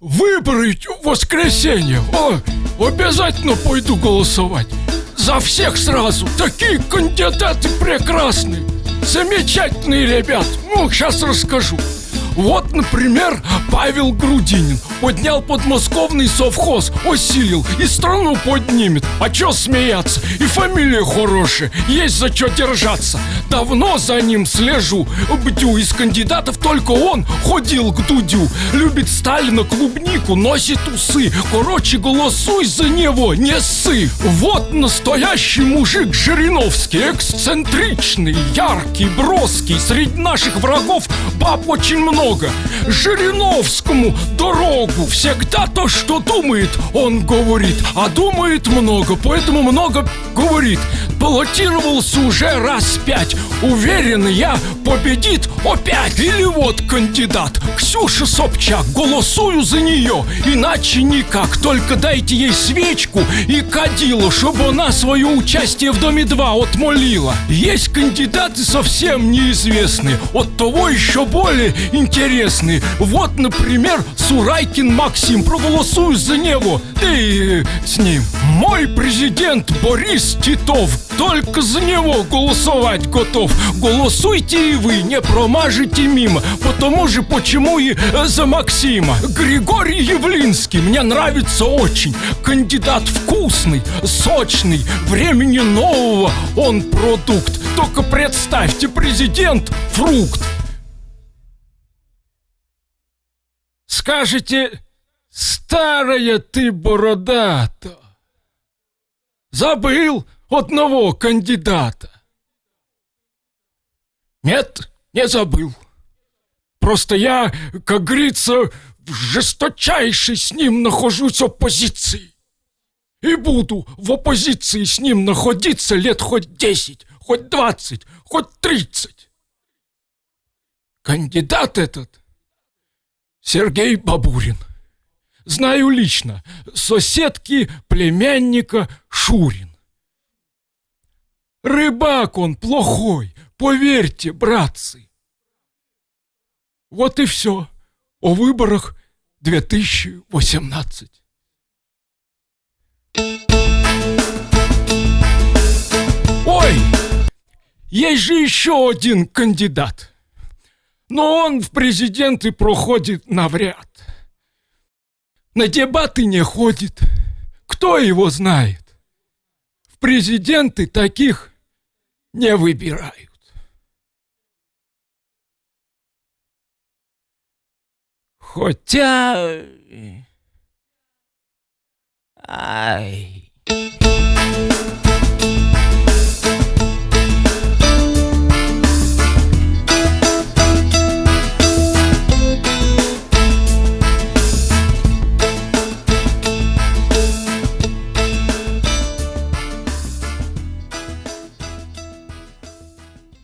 Выборы в воскресенье. О, обязательно пойду голосовать. За всех сразу. Такие кандидаты прекрасные. Замечательные ребят. Ну, сейчас расскажу. Вот, например, Павел Грудинин Поднял подмосковный совхоз, осилил И страну поднимет. А чё смеяться? И фамилия хорошая Есть за чё держаться. Давно за ним слежу Бдю. Из кандидатов только он ходил к Дудю. Любит Сталина клубнику, носит усы. Короче, голосуй за него, не ссы. Вот настоящий мужик Жириновский Эксцентричный, яркий, броский. Среди наших врагов баб очень много. Жириновскому дорогу Всегда то, что думает, он говорит А думает много, поэтому много говорит. Баллотировался уже раз пять Уверен, я победит опять. Или вот кандидат Ксюша Собчак Голосую за нее, иначе никак. Только дайте ей свечку и кадилу Чтобы она свое участие в Доме-2 отмолила. Есть кандидаты совсем неизвестные От того еще более интересные. Вот, например, Сурайкин Максим Проголосую за него. И с ним. Мой президент Борис Титов. Только за него голосовать готов. Голосуйте и вы, не промажете мимо. Потому же почему и за Максима. Григорий Явлинский мне нравится очень. Кандидат вкусный, сочный. Времени нового он продукт. Только представьте, президент фрукт Скажете, старая ты бородата. Забыл одного кандидата. Нет, не забыл. Просто я, как говорится, в жесточайшей с ним нахожусь оппозиции. И буду в оппозиции с ним находиться лет хоть десять, хоть двадцать, хоть тридцать. Кандидат этот Сергей Бабурин. Знаю лично, соседки племянника Шурин. Рыбак он плохой, поверьте, братцы. Вот и все о выборах 2018. Ой, есть же еще один кандидат. Но он в президенты проходит навряд. На дебаты не ходит. Кто его знает? В президенты таких не выбирают. Хотя... Ай...